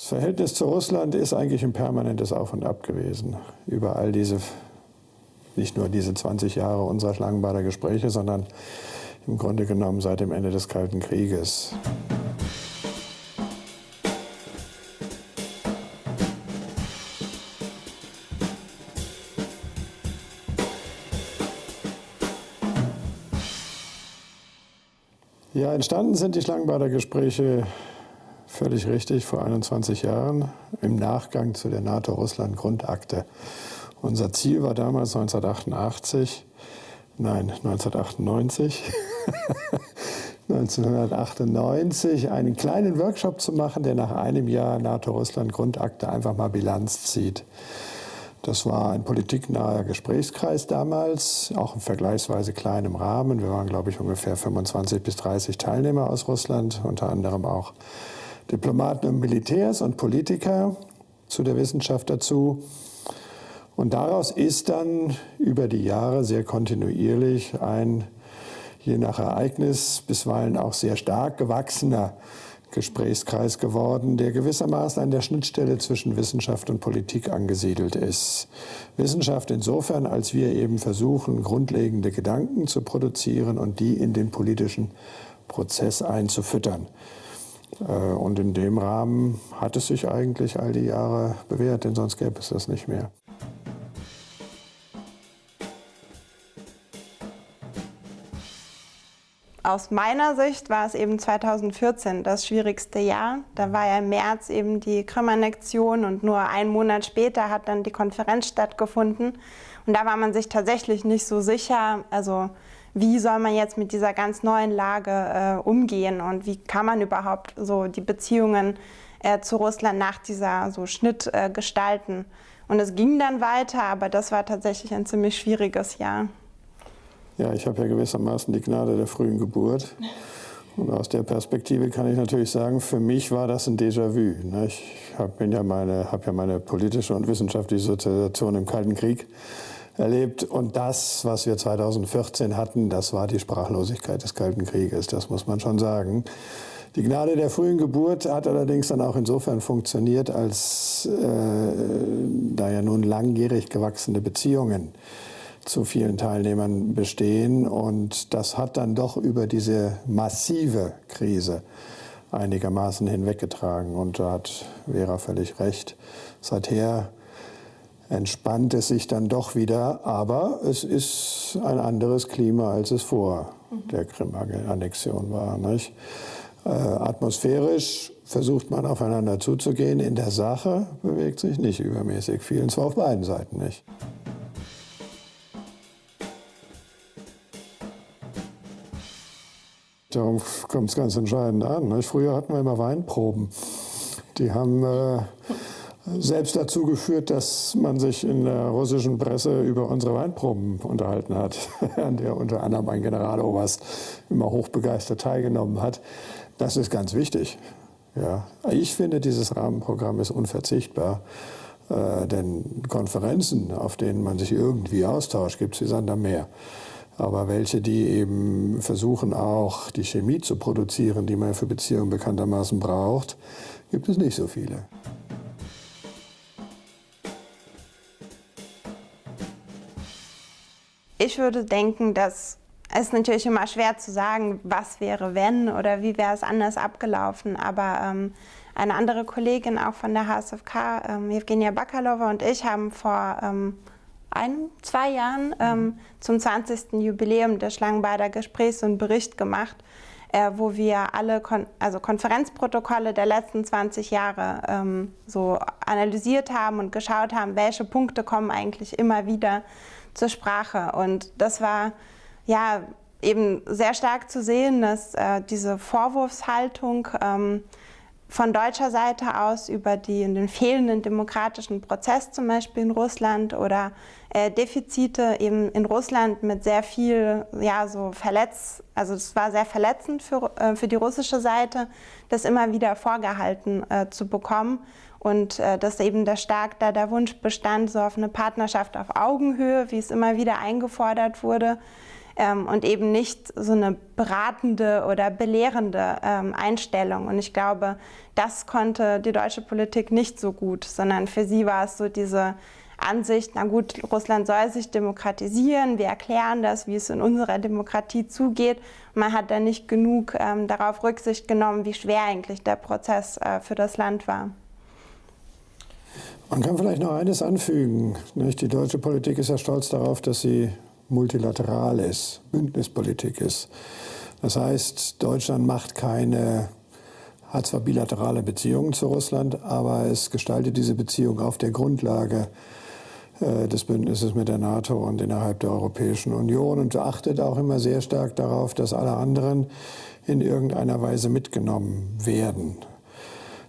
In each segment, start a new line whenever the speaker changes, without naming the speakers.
Das Verhältnis zu Russland ist eigentlich ein permanentes Auf und Ab gewesen. Über all diese, nicht nur diese 20 Jahre unserer Schlangenbader Gespräche, sondern im Grunde genommen seit dem Ende des Kalten Krieges. Ja, entstanden sind die Schlangenbader Gespräche völlig richtig vor 21 Jahren im Nachgang zu der NATO-Russland-Grundakte. Unser Ziel war damals 1988, nein, 1998, 1998 einen kleinen Workshop zu machen, der nach einem Jahr NATO-Russland-Grundakte einfach mal Bilanz zieht. Das war ein politiknaher Gesprächskreis damals, auch in vergleichsweise kleinem Rahmen. Wir waren, glaube ich, ungefähr 25 bis 30 Teilnehmer aus Russland, unter anderem auch Diplomaten und Militärs und Politiker zu der Wissenschaft dazu. Und daraus ist dann über die Jahre sehr kontinuierlich ein, je nach Ereignis, bisweilen auch sehr stark gewachsener Gesprächskreis geworden, der gewissermaßen an der Schnittstelle zwischen Wissenschaft und Politik angesiedelt ist. Wissenschaft insofern, als wir eben versuchen, grundlegende Gedanken zu produzieren und die in den politischen Prozess einzufüttern. Äh, und in dem Rahmen hat es sich eigentlich all die Jahre bewährt, denn sonst gäbe es das nicht mehr.
Aus meiner Sicht war es eben 2014 das schwierigste Jahr. Da war ja im März eben die Krim-Annexion und nur einen Monat später hat dann die Konferenz stattgefunden. Und da war man sich tatsächlich nicht so sicher, also wie soll man jetzt mit dieser ganz neuen Lage äh, umgehen und wie kann man überhaupt so die Beziehungen äh, zu Russland nach dieser so Schnitt äh, gestalten. Und es ging dann weiter, aber das war tatsächlich ein ziemlich schwieriges Jahr.
Ja, ich habe ja gewissermaßen die Gnade der frühen Geburt. Und aus der Perspektive kann ich natürlich sagen, für mich war das ein Déjà-vu. Ne? Ich habe ja, meine, hab ja meine politische und wissenschaftliche Sozialisation im Kalten Krieg erlebt. Und das, was wir 2014 hatten, das war die Sprachlosigkeit des Kalten Krieges. Das muss man schon sagen. Die Gnade der frühen Geburt hat allerdings dann auch insofern funktioniert, als äh, da ja nun langjährig gewachsene Beziehungen zu vielen Teilnehmern bestehen. Und das hat dann doch über diese massive Krise einigermaßen hinweggetragen. Und da hat Vera völlig recht. Seither entspannt es sich dann doch wieder, aber es ist ein anderes Klima, als es vor der Krim-Annexion war. Nicht? Äh, atmosphärisch versucht man aufeinander zuzugehen, in der Sache bewegt sich nicht übermäßig viel, und zwar auf beiden Seiten nicht. Darum kommt es ganz entscheidend an. Nicht? Früher hatten wir immer Weinproben. Die haben äh, selbst dazu geführt, dass man sich in der russischen Presse über unsere Weinproben unterhalten hat, an der unter anderem ein Generaloberst immer hochbegeistert teilgenommen hat. Das ist ganz wichtig. Ja. Ich finde, dieses Rahmenprogramm ist unverzichtbar. Äh, denn Konferenzen, auf denen man sich irgendwie austauscht, gibt es wie Sand am Meer aber welche, die eben versuchen auch die Chemie zu produzieren, die man für Beziehungen bekanntermaßen braucht, gibt es nicht so viele.
Ich würde denken, dass es natürlich immer schwer zu sagen, was wäre wenn oder wie wäre es anders abgelaufen. Aber ähm, eine andere Kollegin auch von der HSFK, ähm, Evgenia Bakalova und ich haben vor ähm, ein, zwei Jahren ähm, zum 20. Jubiläum der Schlangenbader Gesprächs einen Bericht gemacht, äh, wo wir alle Kon also Konferenzprotokolle der letzten 20 Jahre ähm, so analysiert haben und geschaut haben, welche Punkte kommen eigentlich immer wieder zur Sprache. Und das war ja eben sehr stark zu sehen, dass äh, diese Vorwurfshaltung ähm, von deutscher Seite aus über die, den fehlenden demokratischen Prozess zum Beispiel in Russland oder äh, Defizite eben in Russland mit sehr viel, ja, so verletzt, also es war sehr verletzend für, äh, für die russische Seite, das immer wieder vorgehalten äh, zu bekommen und äh, dass eben der stark da der Wunsch bestand, so auf eine Partnerschaft auf Augenhöhe, wie es immer wieder eingefordert wurde, ähm, und eben nicht so eine beratende oder belehrende ähm, Einstellung. Und ich glaube, das konnte die deutsche Politik nicht so gut, sondern für sie war es so diese Ansicht, na gut, Russland soll sich demokratisieren, wir erklären das, wie es in unserer Demokratie zugeht. Man hat da nicht genug ähm, darauf Rücksicht genommen, wie schwer eigentlich der Prozess äh, für das Land war.
Man kann vielleicht noch eines anfügen. Nicht? Die deutsche Politik ist ja stolz darauf, dass sie multilateral ist, Bündnispolitik ist. Das heißt, Deutschland macht keine, hat zwar bilaterale Beziehungen zu Russland, aber es gestaltet diese Beziehung auf der Grundlage äh, des Bündnisses mit der NATO und innerhalb der Europäischen Union und achtet auch immer sehr stark darauf, dass alle anderen in irgendeiner Weise mitgenommen werden.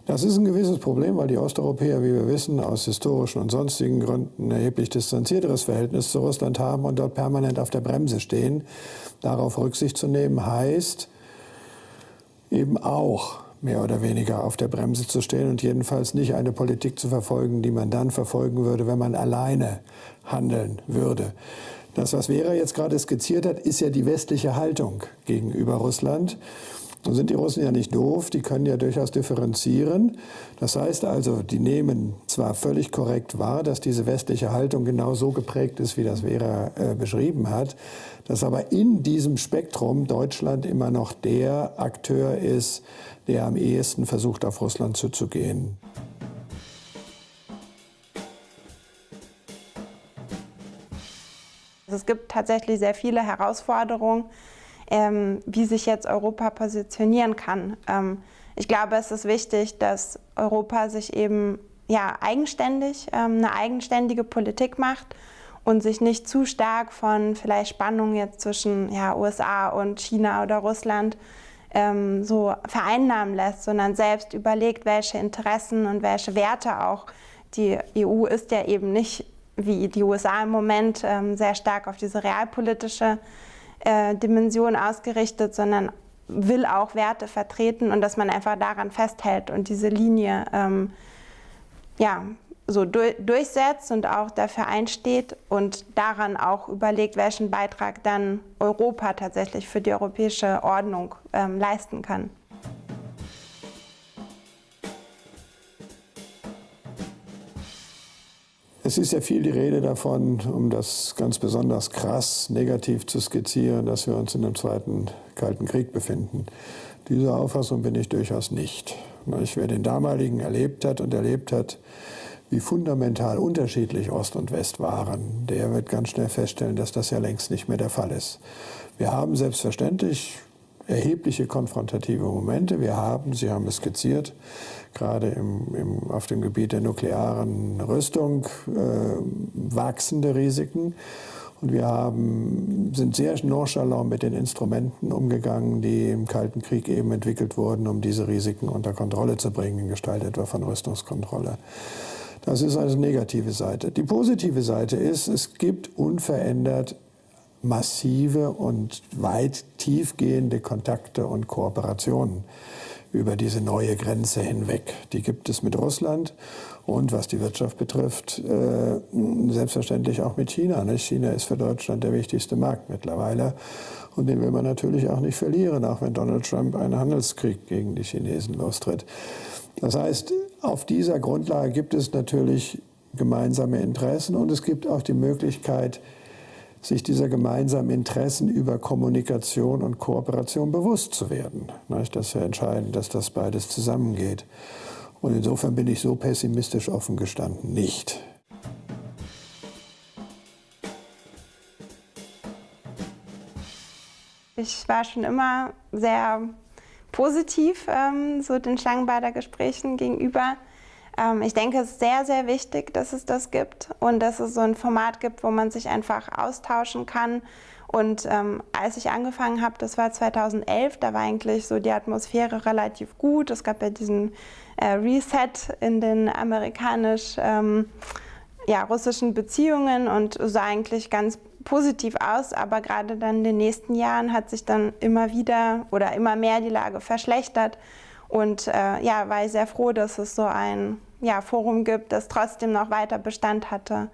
Das ist ein gewisses Problem, weil die Osteuropäer, wie wir wissen, aus historischen und sonstigen Gründen ein erheblich distanzierteres Verhältnis zu Russland haben und dort permanent auf der Bremse stehen. Darauf Rücksicht zu nehmen heißt eben auch mehr oder weniger auf der Bremse zu stehen und jedenfalls nicht eine Politik zu verfolgen, die man dann verfolgen würde, wenn man alleine handeln würde. Das, was Vera jetzt gerade skizziert hat, ist ja die westliche Haltung gegenüber Russland. Nun sind die Russen ja nicht doof, die können ja durchaus differenzieren. Das heißt also, die nehmen zwar völlig korrekt wahr, dass diese westliche Haltung genau so geprägt ist, wie das Vera äh, beschrieben hat, dass aber in diesem Spektrum Deutschland immer noch der Akteur ist, der am ehesten versucht, auf Russland zuzugehen.
Es gibt tatsächlich sehr viele Herausforderungen ähm, wie sich jetzt Europa positionieren kann. Ähm, ich glaube, es ist wichtig, dass Europa sich eben ja, eigenständig, ähm, eine eigenständige Politik macht und sich nicht zu stark von vielleicht Spannungen jetzt zwischen ja, USA und China oder Russland ähm, so vereinnahmen lässt, sondern selbst überlegt, welche Interessen und welche Werte auch. Die EU ist ja eben nicht wie die USA im Moment ähm, sehr stark auf diese realpolitische äh, Dimension ausgerichtet, sondern will auch Werte vertreten und dass man einfach daran festhält und diese Linie ähm, ja, so du durchsetzt und auch dafür einsteht und daran auch überlegt, welchen Beitrag dann Europa tatsächlich für die europäische Ordnung ähm, leisten kann.
Es ist ja viel die Rede davon, um das ganz besonders krass negativ zu skizzieren, dass wir uns in einem zweiten Kalten Krieg befinden. Diese Auffassung bin ich durchaus nicht. Wer den damaligen erlebt hat und erlebt hat, wie fundamental unterschiedlich Ost und West waren, der wird ganz schnell feststellen, dass das ja längst nicht mehr der Fall ist. Wir haben selbstverständlich erhebliche konfrontative Momente. Wir haben, Sie haben es skizziert, gerade im, im, auf dem Gebiet der nuklearen Rüstung äh, wachsende Risiken. Und wir haben, sind sehr nonchalant mit den Instrumenten umgegangen, die im Kalten Krieg eben entwickelt wurden, um diese Risiken unter Kontrolle zu bringen, in Gestalt etwa von Rüstungskontrolle. Das ist also negative Seite. Die positive Seite ist, es gibt unverändert massive und weit tiefgehende Kontakte und Kooperationen über diese neue Grenze hinweg. Die gibt es mit Russland und was die Wirtschaft betrifft, äh, selbstverständlich auch mit China. Ne? China ist für Deutschland der wichtigste Markt mittlerweile und den will man natürlich auch nicht verlieren, auch wenn Donald Trump einen Handelskrieg gegen die Chinesen lostritt. Das heißt, auf dieser Grundlage gibt es natürlich gemeinsame Interessen und es gibt auch die Möglichkeit, sich dieser gemeinsamen Interessen über Kommunikation und Kooperation bewusst zu werden. Das ist ja entscheidend, dass das beides zusammengeht. Und insofern bin ich so pessimistisch offen gestanden nicht.
Ich war schon immer sehr positiv ähm, so den Schlangenbader Gesprächen gegenüber. Ähm, ich denke, es ist sehr, sehr wichtig, dass es das gibt und dass es so ein Format gibt, wo man sich einfach austauschen kann. Und ähm, als ich angefangen habe, das war 2011, da war eigentlich so die Atmosphäre relativ gut. Es gab ja diesen äh, Reset in den amerikanisch ähm, ja, russischen Beziehungen und sah eigentlich ganz positiv aus, aber gerade dann in den nächsten Jahren hat sich dann immer wieder oder immer mehr die Lage verschlechtert. Und äh, ja, war ich sehr froh, dass es so ein ja, Forum gibt, das trotzdem noch weiter Bestand hatte.